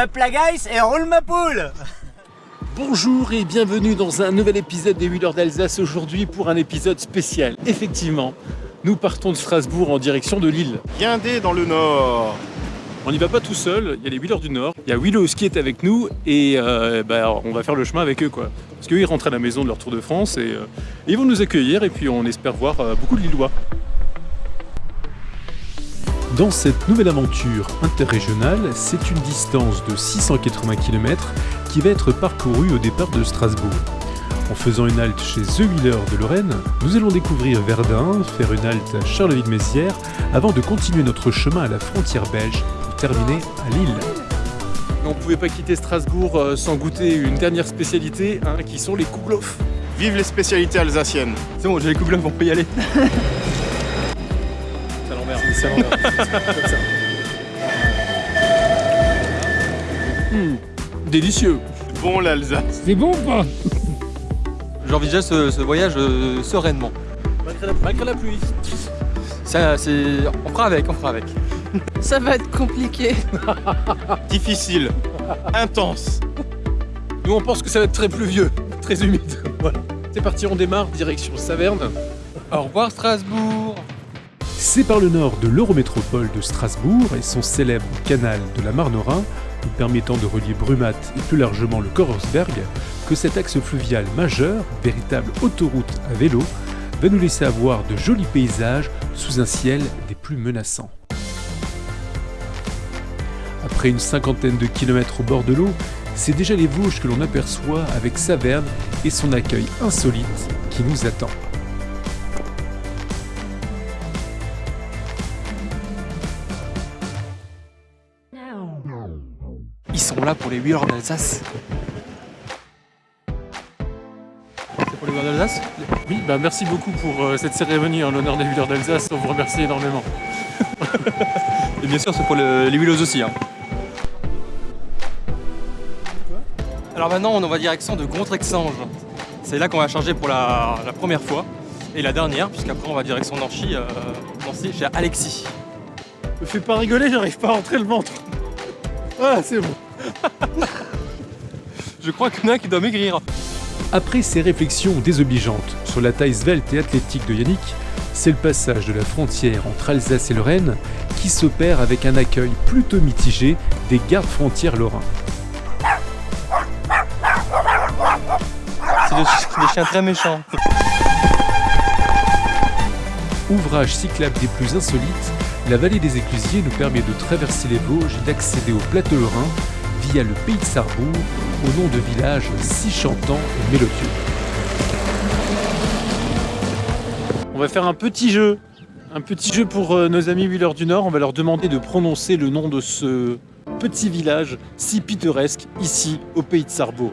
up la guys et roule ma poule Bonjour et bienvenue dans un nouvel épisode des Wheelers d'Alsace aujourd'hui pour un épisode spécial. Effectivement, nous partons de Strasbourg en direction de Lille. Guindé dans le nord. On n'y va pas tout seul, il y a les Wheelers du Nord, il y a Willows qui est avec nous et euh, bah, on va faire le chemin avec eux quoi. Parce qu'eux ils rentrent à la maison de leur Tour de France et, euh, ils vont nous accueillir et puis on espère voir euh, beaucoup de Lillois. Dans cette nouvelle aventure interrégionale, c'est une distance de 680 km qui va être parcourue au départ de Strasbourg. En faisant une halte chez The Wheeler de Lorraine, nous allons découvrir Verdun, faire une halte à Charleville-Mézières, avant de continuer notre chemin à la frontière belge pour terminer à Lille. On ne pouvait pas quitter Strasbourg euh, sans goûter une dernière spécialité, hein, qui sont les kouglof. Vive les spécialités alsaciennes. C'est bon, j'ai les kouglof, on peut y aller. Ça. Comme ça. Hmm, Délicieux. Bon l'Alsace. C'est bon ou pas? J'envisage ce, ce voyage euh, sereinement. Malgré la, malgré la pluie. Ça, c'est... On fera avec, on fera avec. Ça va être compliqué. Difficile. Intense. Nous on pense que ça va être très pluvieux, très humide. Voilà. C'est parti, on démarre, direction Saverne. Au revoir Strasbourg C'est par le nord de l'Eurométropole de Strasbourg et son célèbre canal de la Marne-Rhin, nous permettant de relier Brumat et plus largement le Korsberg, que cet axe fluvial majeur, véritable autoroute à vélo, va nous laisser avoir de jolis paysages sous un ciel des plus menaçants. Après une cinquantaine de kilomètres au bord de l'eau, c'est déjà les Vosges que l'on aperçoit avec Saverne et son accueil insolite qui nous attend. Pour les Wheelers d'Alsace. C'est pour les Wheelers d'Alsace? Oui, bah merci beaucoup pour euh, cette cérémonie en l'honneur des Wheelers d'Alsace, on vous remercie énormément. Et bien sûr, c'est pour le- les Wheelers aussi. hein. Alors maintenant, on va direction de Contrexange. C'est là qu'on va charger pour la, la première fois. Et la dernière, puisqu'après on va direction Nancy, euh, Nancy chez Alexis. Me fais pas rigoler, j'arrive pas à rentrer le ventre. Ah, c'est bon. Je crois qu'il y en a un qui doit maigrir. Après ces réflexions désobligeantes sur la taille svelte et athlétique de Yannick, c'est le passage de la frontière entre Alsace et Lorraine qui s'opère avec un accueil plutôt mitigé des gardes frontières lorrains. C'est des, des chiens très méchants. Ouvrage cyclable des plus insolites, la vallée des Éclusiers nous permet de traverser les Vosges et d'accéder au plateau lorrain via le pays de Sarrebourg, au nom de villages si chantants et mélodieux. On va faire un petit jeu, un petit jeu pour euh, nos amis Wheelers du Nord. On va leur demander de prononcer le nom de ce petit village si pittoresque ici au pays de Sarrebourg.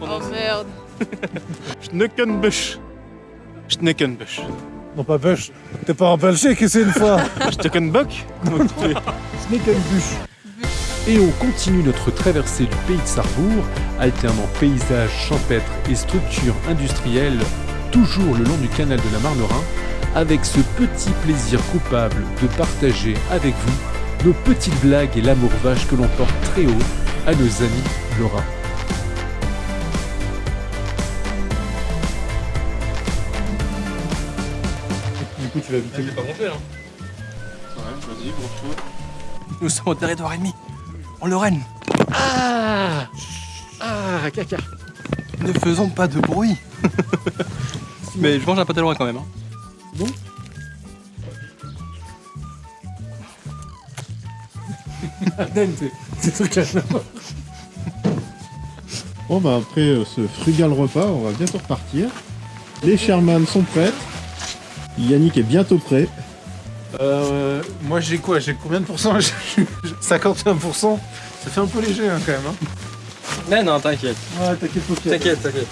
Oh merde. Schneckenbusch. Schneckenbusch. Non pas Bush. T'es pas en Belgique ici une fois Steckenbock Snickenbush. Et on continue notre traversée du pays de Sarrebourg, alternant paysages champêtres et structures industrielles, toujours le long du canal de la Marne-Rhin, avec ce petit plaisir coupable de partager avec vous nos petites blagues et l'amour vache que l'on porte très haut à nos amis lorrains. Du coup tu vas vite. pas monté là. Ouais, vas-y, gros Nous sommes au territoire ennemi. En Lorraine. Ah Ah, caca Ne faisons pas de bruit. Mais je mange un peu de loin quand même. hein. C'est truc là. Bon bah après euh, ce frugal repas, on va bientôt repartir. Les Sherman sont prêtes. Yannick est bientôt prêt. Euh, moi j'ai quoi? J'ai combien de pourcents? 51%. Ça fait un peu léger hein, quand même. hein. Non, non, t'inquiète. Ouais, t'inquiète pas. T'inquiète, t'inquiète.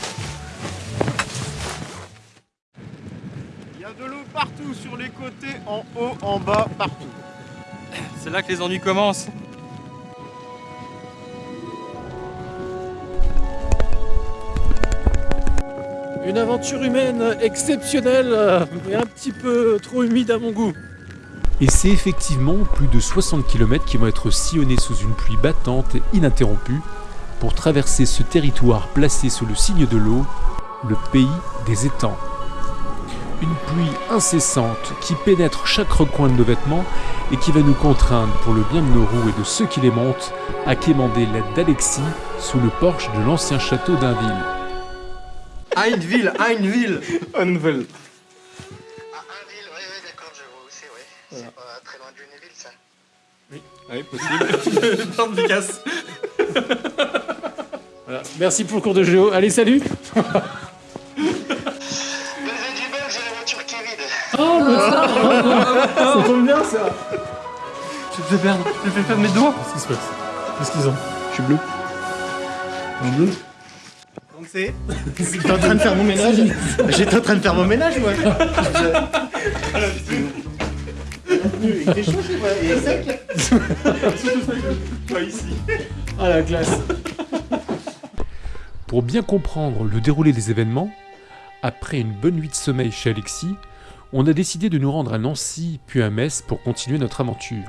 Il y a de l'eau partout, sur les côtés, en haut, en bas, partout. C'est là que les ennuis commencent. Une aventure humaine exceptionnelle, euh, mais un petit peu trop humide à mon goût. Et c'est effectivement plus de 60 km qui vont être sillonnés sous une pluie battante et ininterrompue pour traverser ce territoire placé sous le signe de l'eau, le pays des étangs. Une pluie incessante qui pénètre chaque recoin de nos vêtements et qui va nous contraindre, pour le bien de nos roues et de ceux qui les montent, à quémander l'aide d'Alexis sous le porche de l'ancien château d'Inville. Heinville, Heinville Ah, Oui, possible. Voilà. Merci pour le cours de géo. Allez, salut vide. Ça tombe bien ça Je te fais perdre, je te fais perdre mes doigts. Qu'est-ce qui se passe? Qu'est-ce qu'ils ont? Je suis bleu. En bleu? Donc c'est J'étais en train de faire mon ménage. J'étais en train de faire mon ménage, moi. Pour bien comprendre le déroulé des événements, après une bonne nuit de sommeil chez Alexis, on a décidé de nous rendre à Nancy puis à Metz pour continuer notre aventure.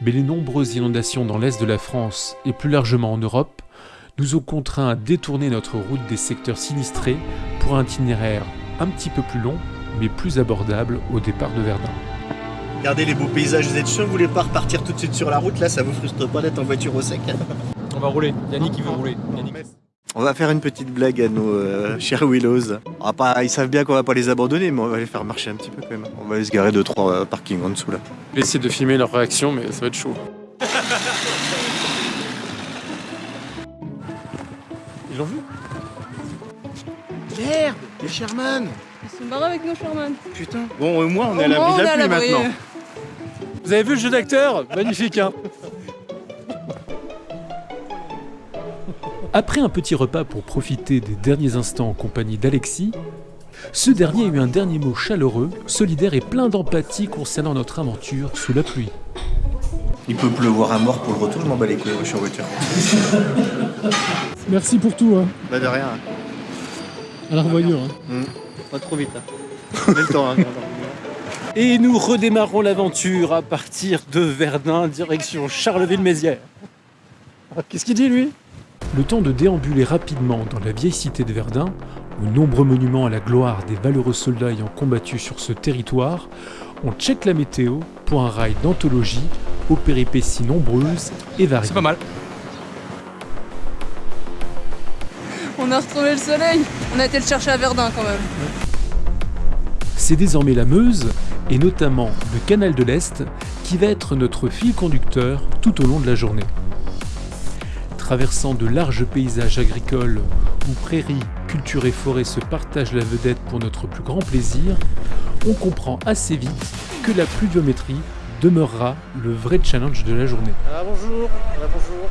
Mais les nombreuses inondations dans l'est de la France et plus largement en Europe nous ont contraints à détourner notre route des secteurs sinistrés pour un itinéraire un petit peu plus long mais plus abordable au départ de Verdun. Regardez les beaux paysages, vous êtes sûr que vous voulez pas repartir tout de suite sur la route Là, ça vous frustre pas d'être en voiture au sec On va rouler. Yannick, il veut rouler. Yannick. On va faire une petite blague à nos euh, chers Willows. On va pas, ils savent bien qu'on va pas les abandonner, mais on va les faire marcher un petit peu quand même. On va les garer deux trois euh, parkings en dessous là. Je vais essayer de filmer leur réaction, mais ça va être chaud. Ils l'ont vu? Merde Les Sherman Ils sont barrés avec nos Sherman. Putain Bon, au moins on est à l'abri de la pluie maintenant. Vous avez vu le jeu d'acteur Magnifique, hein Après un petit repas pour profiter des derniers instants en compagnie d'Alexis, ce dernier a eu un dernier mot chaleureux, solidaire et plein d'empathie concernant notre aventure sous la pluie. Il peut pleuvoir à mort pour le retour, je m'en bats les couilles, je suis en voiture. Merci pour tout, hein. Bah de rien, À la revoyure. Hein. Pas trop vite. Hein. On a le temps. Hein. Et nous redémarrons l'aventure à partir de Verdun, direction Charleville-Mézières. Ah, Qu'est-ce qu'il dit, lui? Le temps de déambuler rapidement dans la vieille cité de Verdun, aux nombreux monuments à la gloire des valeureux soldats ayant combattu sur ce territoire, on check la météo pour un rail d'anthologie aux péripéties nombreuses et variées. C'est pas mal. On a retrouvé le soleil. On a été le chercher à Verdun quand même. C'est désormais la Meuse, et notamment le canal de l'Est, qui va être notre fil conducteur tout au long de la journée. Traversant de larges paysages agricoles où prairies, culture et forêts se partagent la vedette pour notre plus grand plaisir, on comprend assez vite que la pluviométrie demeurera le vrai challenge de la journée. Ah, bonjour. Ah, bonjour.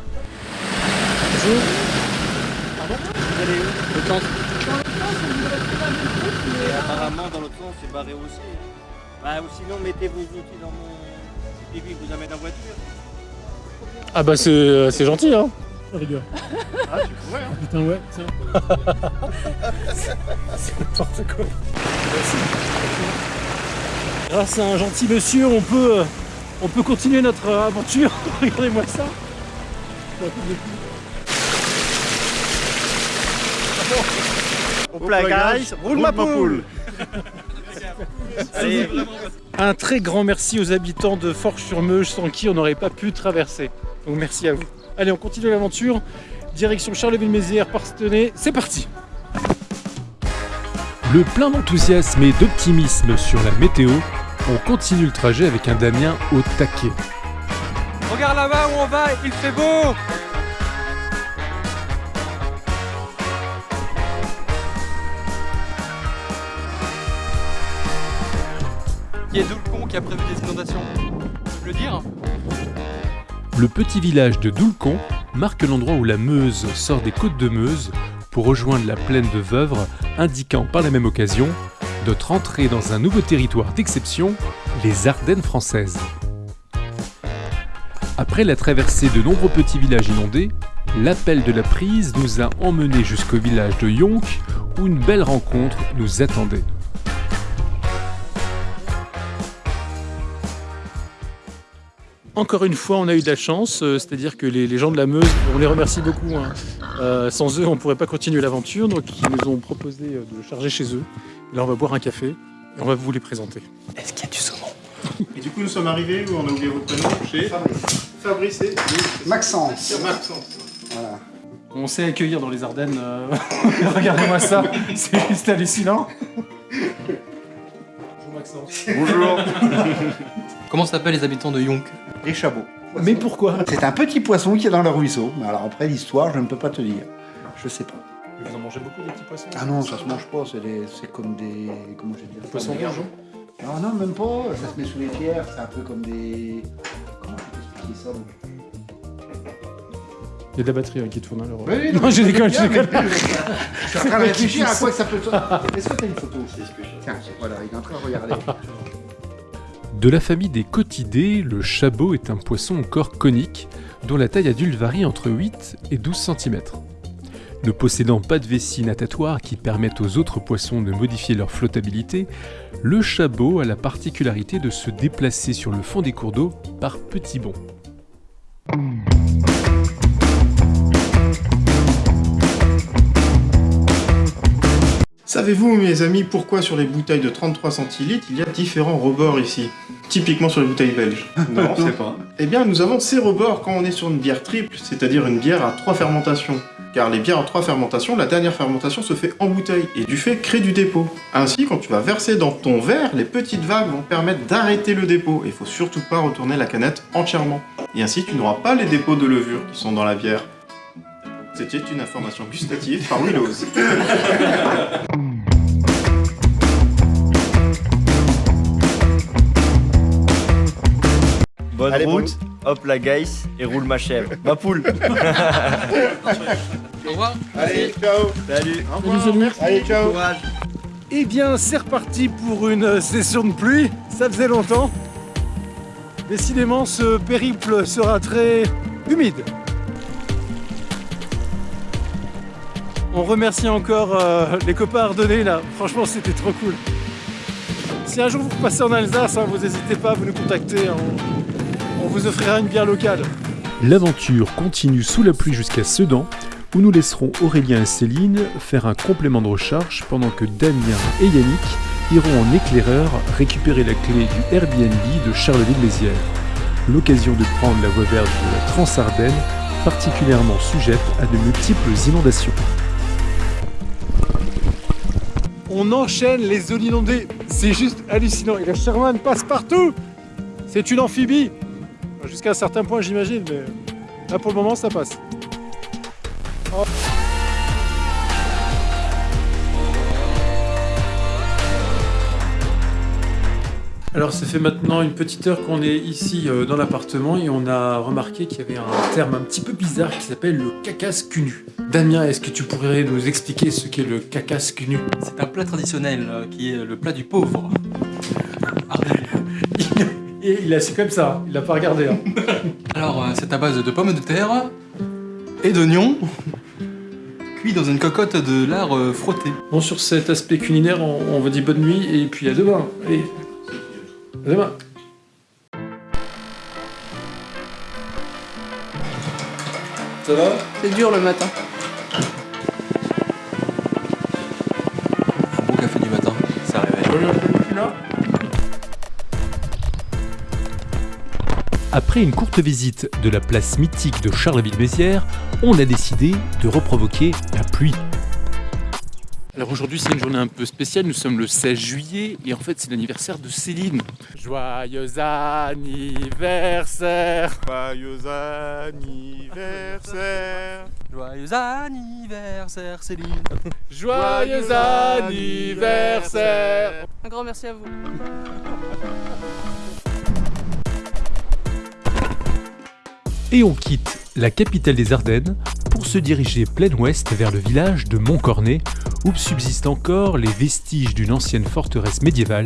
Bonjour. Le temps- Et apparemment, dans l'autre sens, c'est barré aussi. Bah, ou sinon, mettez vos outils dans mon. Et puis, vous amène en voiture. Ah bah c'est c'est gentil hein Rigueur. Ah, tu pourrais, hein. Putain ouais, tiens. c'est n'importe quoi. Grâce à un gentil monsieur, on peut, euh, on peut continuer notre euh, aventure. Regardez-moi ça. Au plat, guys, roule ma poule. Allez, Un très grand merci aux habitants de Forges-sur-Meuge sans qui on n'aurait pas pu traverser. Donc merci à vous. Allez, on continue l'aventure. Direction Charleville-Mézières, Parstenay. C'est parti Le plein d'enthousiasme et d'optimisme sur la météo, on continue le trajet avec un Damien au taquet. Regarde là-bas où on va, il fait beau Qui est Doulcon qui a prévu des inondations Tu le dire Le petit village de Doulcon marque l'endroit où la Meuse sort des côtes de Meuse pour rejoindre la plaine de Veuvre, indiquant par la même occasion notre entrée dans un nouveau territoire d'exception, les Ardennes françaises. Après la traversée de nombreux petits villages inondés, l'appel de la prise nous a emmenés jusqu'au village de Yonk où une belle rencontre nous attendait. Encore une fois, on a eu de la chance, euh, c'est-à-dire que les, les gens de la Meuse, on les remercie beaucoup. hein. Euh, sans eux, on ne pourrait pas continuer l'aventure, donc ils nous ont proposé euh, de charger chez eux. Là, on va boire un café et on va vous les présenter. Est-ce qu'il y a du saumon? Et du coup, nous sommes arrivés où on a oublié votre prénom chez Fabrice et Maxence. Maxence. Voilà. On sait accueillir dans les Ardennes. euh, Regardez-moi ça, c'est juste hallucinant. Bonjour Maxence. Bonjour. Comment s'appellent les habitants de Yonk? Les chabots. Mais pourquoi C'est un petit poisson qui est dans le ruisseau. Mais alors après l'histoire, je ne peux pas te dire. Je sais pas. Vous en mangez beaucoup des petits poissons Ah non, ça se mange pas. C'est des- c'est comme des. Comment je vais dire Poissons rouges Non, non, même pas. Ça se met sous les pierres. C'est un peu comme des. Comment je peux expliquer ça donc Il y a de la batterie hein, qui tourne alors. Oui, oui, non, je déconne, je déconne. Je suis en train de réfléchir à quoi que ça peut. Est-ce que tu as une photo Tiens, voilà, il est en train de regarder. De la famille des cotidés, le chabot est un poisson au corps conique dont la taille adulte varie entre 8 et 12 cm. Ne possédant pas de vessie natatoire qui permettent aux autres poissons de modifier leur flottabilité, le chabot a la particularité de se déplacer sur le fond des cours d'eau par petits bonds. Savez-vous, mes amis, pourquoi sur les bouteilles de 33 centilitres, il y a différents rebords ici? Typiquement sur les bouteilles belges. Non, c'est pas. Eh bien, nous avons ces rebords quand on est sur une bière triple, c'est-à-dire une bière à trois fermentations. Car les bières à trois fermentations, la dernière fermentation se fait en bouteille et du fait crée du dépôt. Ainsi, quand tu vas verser dans ton verre, les petites vagues vont permettre d'arrêter le dépôt. Et il faut surtout pas retourner la canette entièrement. Et ainsi, tu n'auras pas les dépôts de levure qui sont dans la bière. C'était une information gustative par Willows. Bonne Allez, route, hop la gaïs et roule ma chèvre. Ma poule. Au revoir. Allez, ciao Salut. Au revoir, salut. merci. Allez, ciao. Courage. Eh bien, c'est reparti pour une euh, session de pluie. Ça faisait longtemps. Décidément, ce périple sera très humide. On remercie encore euh, les copains ardennais là. Franchement, c'était trop cool. Si un jour vous repassez en Alsace, hein, vous n'hésitez pas à vous nous contacter. On, on vous offrira une bière locale. L'aventure continue sous la pluie jusqu'à Sedan, où nous laisserons Aurélien et Céline faire un complément de recharge pendant que Damien et Yannick iront en éclaireur récupérer la clé du Airbnb de Charleville-Mézières. L'occasion de prendre la voie verte de la Transardenne, particulièrement sujette à de multiples inondations. On enchaîne les zones inondées. C'est juste hallucinant. Et la Sherman passe partout. C'est une amphibie. Jusqu'à un certain point, j'imagine, mais là pour le moment, ça passe. Alors, ça fait maintenant une petite heure qu'on est ici euh, dans l'appartement et on a remarqué qu'il y avait un terme un petit peu bizarre qui s'appelle le cacasse cunu. Damien, est-ce que tu pourrais nous expliquer ce qu'est le cacasse cunu C'est un plat traditionnel euh, qui est le plat du pauvre. Et il est assis comme ça, il l'a pas regardé. hein. Alors, euh, c'est à base de pommes de terre et d'oignons, cuits dans une cocotte de lard frotté. Bon, sur cet aspect culinaire, on, on vous dit bonne nuit et puis à demain. Allez, à demain. Ça va? C'est dur le matin. Bon café du matin, ça réveille. Après une courte visite de la place mythique de Charleville-Mézières, on a décidé de reprovoquer la pluie. Alors aujourd'hui, c'est une journée un peu spéciale. Nous sommes le 16 juillet et en fait, c'est l'anniversaire de Céline. Joyeux anniversaire Joyeux anniversaire Joyeux anniversaire, Céline Joyeux anniversaire Un grand merci à vous. Et on quitte la capitale des Ardennes pour se diriger plein ouest vers le village de Montcornet, où subsistent encore les vestiges d'une ancienne forteresse médiévale,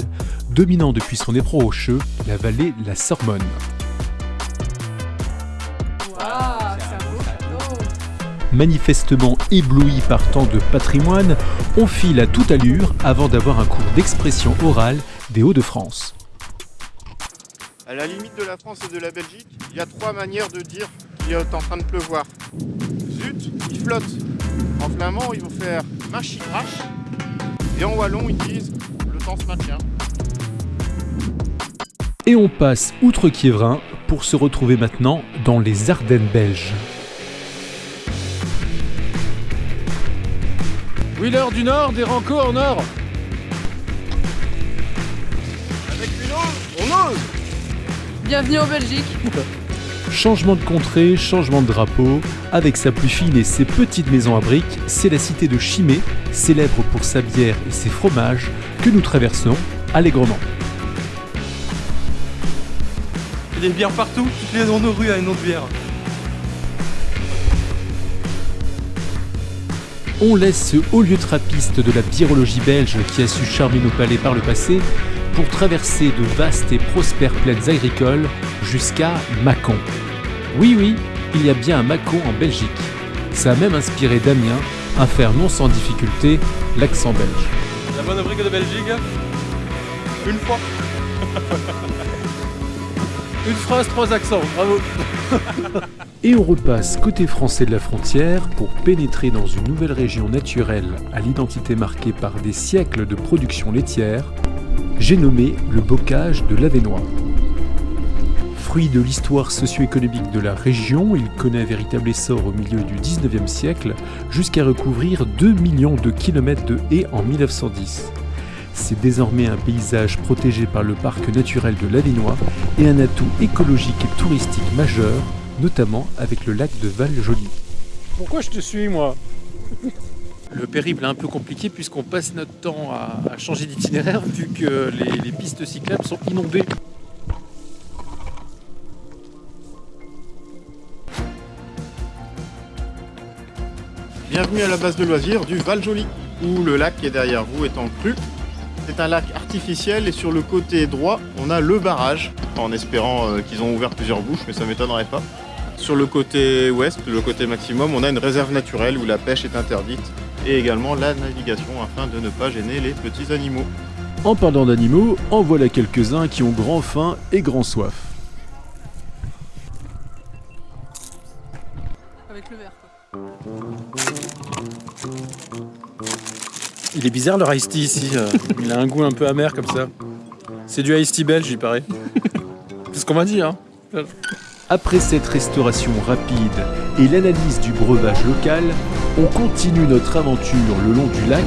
dominant depuis son éperon rocheux la vallée de la Sormonne. Manifestement ébloui par tant de patrimoine, on file à toute allure avant d'avoir un cours d'expression orale des Hauts-de-France. À la limite de la France et de la Belgique, il y a trois manières de dire qu'il est en train de pleuvoir. Zut, il flotte. En flamand, ils vont faire machi crash. Et en wallon, ils disent le temps se maintient. Et on passe outre Kievrin pour se retrouver maintenant dans les Ardennes belges. Wheeler du Nord, des Rancos en Nord. Avec une ose, on ose Bienvenue en Belgique. Changement de contrée, changement de drapeau, avec sa pluie fine et ses petites maisons à briques, c'est la cité de Chimay, célèbre pour sa bière et ses fromages, que nous traversons allègrement. Il y a des bières partout, toutes les nos rues à une autre bière. On laisse ce haut lieu trappiste de la biérologie belge qui a su charmer nos palais par le passé pour traverser de vastes et prospères plaines agricoles jusqu'à Mâcon. Oui, oui, il y a bien un Mâcon en Belgique. Ça a même inspiré Damien à faire non sans difficulté l'accent belge. La bonne brique de Belgique. Une fois. Une phrase, trois accents, bravo. Et on repasse côté français de la frontière pour pénétrer dans une nouvelle région naturelle à l'identité marquée par des siècles de production laitière, j'ai nommé le bocage de l'Avenois. Fruit de l'histoire socio-économique de la région, il connaît un véritable essor au milieu du 19e siècle jusqu'à recouvrir 2 millions de kilomètres de haies en 1910. C'est désormais un paysage protégé par le parc naturel de l'Avenois et un atout écologique et touristique majeur, notamment avec le lac de Val-Joli. Pourquoi je te suis, moi? Le périple est un peu compliqué puisqu'on passe notre temps à, à changer d'itinéraire vu que les, les pistes cyclables sont inondées. Bienvenue à la base de loisirs du Val Joli, où le lac qui est derrière vous est en crue. C'est un lac artificiel et sur le côté droit, on a le barrage, en espérant euh, qu'ils ont ouvert plusieurs bouches, mais ça m'étonnerait pas. Sur le côté ouest, le côté maximum, on a une réserve naturelle où la pêche est interdite et également la navigation afin de ne pas gêner les petits animaux. En parlant d'animaux, en voilà quelques-uns qui ont grand faim et grand soif. Il est bizarre le iced tea ici. euh, Il a un goût un peu amer comme ça. C'est du iced tea belge, il paraît. C'est ce qu'on m'a dit, hein. Après cette restauration rapide et l'analyse du breuvage local, on continue notre aventure le long du lac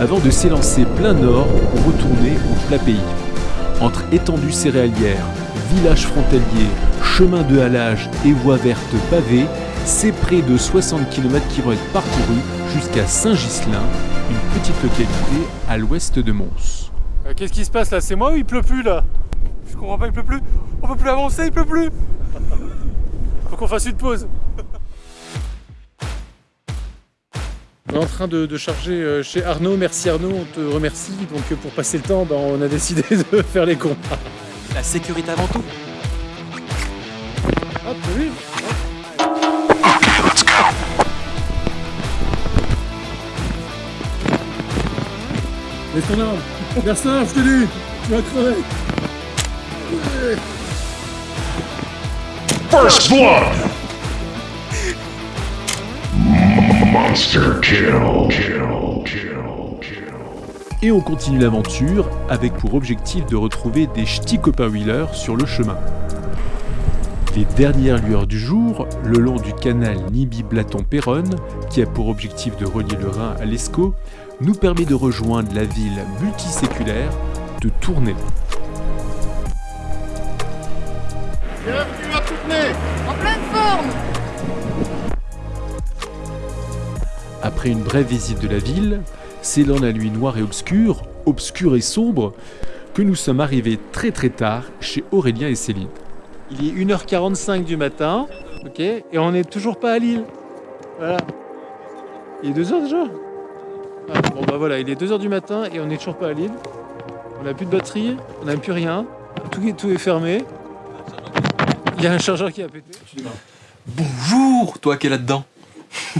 avant de s'élancer plein nord pour retourner au plat pays. Entre étendues céréalières, villages frontaliers, chemins de halage et voies vertes pavées, c'est près de 60 km qui vont être parcourus jusqu'à Saint-Ghislain, une petite localité à l'ouest de Mons. Euh, Qu'est-ce qui se passe là? C'est moi ou il pleut plus là? Je comprends pas, il pleut plus. On peut plus avancer, il pleut plus. Faut qu'on fasse une pause. On est en train de, de charger euh, chez Arnaud. Merci Arnaud, on te remercie. Donc euh, pour passer le temps, ben, on a décidé de faire les cons. La sécurité avant tout. Hop, oui. Laisse ton arme. Je te dis, tu vas crever. First blood. Monster kill. Kill. Kill. Kill. Et on continue l'aventure avec pour objectif de retrouver des ch'tis copains wheelers sur le chemin. Les dernières lueurs du jour, le long du canal Nibi-Blaton-Péronne, qui a pour objectif de relier le Rhin à l'Escaut, nous permet de rejoindre la ville multiséculaire de Tournai. Après une brève visite de la ville, c'est dans la nuit noire et obscure, obscure et sombre, que nous sommes arrivés très très tard chez Aurélien et Céline. Il est 1h45 du matin, ok, et on n'est toujours pas à Lille. Voilà. Il est 2h déjà Ah, Bon bah voilà, il est 2h du matin et on n'est toujours pas à Lille. On n'a plus de batterie, on n'a plus rien. Tout est, tout est fermé. Il y a un chargeur qui a pété. Bonjour, toi qui es là-dedans.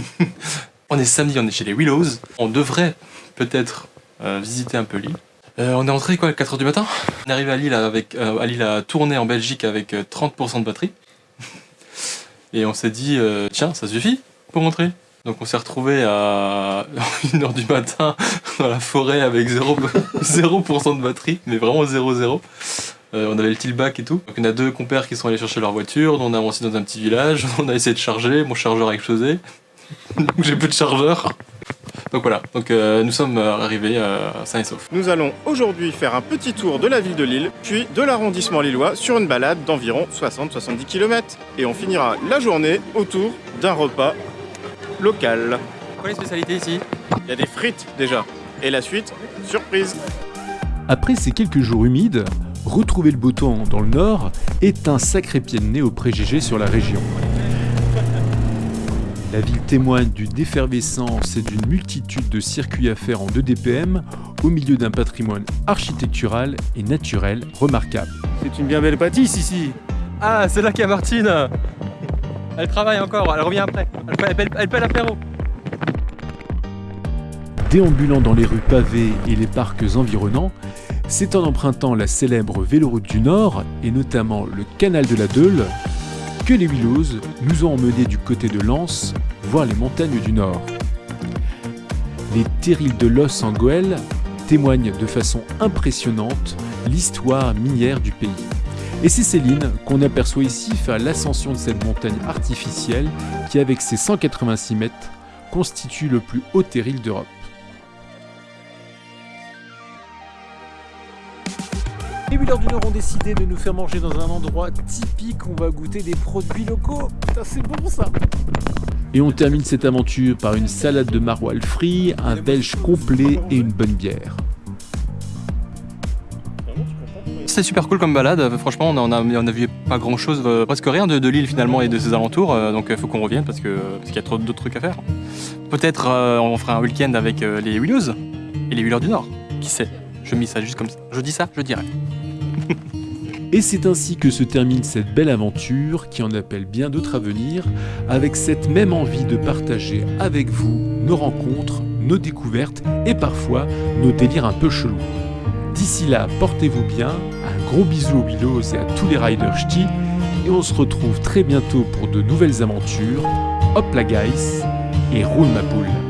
on est samedi, on est chez les Willows. On devrait peut-être euh, visiter un peu l'île. Euh, on est entré quoi, à 4h du matin? On est arrivé à Lille, avec, euh, à Lille à tourner en Belgique avec euh, 30% de batterie. Et on s'est dit, euh, tiens, ça suffit pour rentrer. Donc on s'est retrouvé à 1h du matin dans la forêt avec 0%, 0% de batterie, mais vraiment 0,0. Euh, on avait le tillback et tout. Donc on a deux compères qui sont allés chercher leur voiture, on a avancé dans un petit village, on a essayé de charger, mon chargeur a explosé. Donc j'ai plus de chargeur. Donc voilà, donc euh, nous sommes euh, arrivés euh, sains et saufs. Nous allons aujourd'hui faire un petit tour de la ville de Lille, puis de l'arrondissement lillois sur une balade d'environ 60-70 km. Et on finira la journée autour d'un repas local. Quoi les spécialités ici? Il y a des frites déjà. Et la suite, surprise. Après ces quelques jours humides, retrouver le beau temps dans le nord est un sacré pied de nez au préjugé sur la région. La ville témoigne d'une effervescence et d'une multitude de circuits à faire en 2 DPM au milieu d'un patrimoine architectural et naturel remarquable. C'est une bien belle pâtisse ici. Ah, c'est là qu'il y a Martine Elle travaille encore, elle revient après. Elle fait, elle l'apéro. Déambulant dans les rues pavées et les parcs environnants, c'est en empruntant la célèbre véloroute du Nord, et notamment le canal de la Deule, que les Willows nous ont emmenés du côté de Lens, voir les montagnes du Nord. Les terrils de l'os en Goël témoignent de façon impressionnante l'histoire minière du pays. Et c'est Céline qu'on aperçoit ici faire l'ascension de cette montagne artificielle qui, avec ses 186 mètres, constitue le plus haut terril d'Europe. Les Wheelers du Nord ont décidé de nous faire manger dans un endroit typique. On va goûter des produits locaux. Putain, c'est bon ça. Et on termine cette aventure par une salade de maroilles frit, un belge complet et une bonne bière. C'était super cool comme balade, Euh, franchement on a, on vu pas grand chose, presque rien de, de l'île finalement et de ses alentours, euh, donc il faut qu'on revienne parce qu'il y a trop d'autres trucs à faire. Peut-être euh, on fera un week-end avec euh, les Willows et les Wheelers du Nord, qui sait? Je mis ça juste comme ça, je dis ça, je dirais. Et c'est ainsi que se termine cette belle aventure qui en appelle bien d'autres à venir, avec cette même envie de partager avec vous nos rencontres, nos découvertes et parfois nos délires un peu chelous. D'ici là, portez-vous bien, un gros bisou aux Willows et à tous les riders ch'tis, et on se retrouve très bientôt pour de nouvelles aventures. Hop la guys, et roule ma poule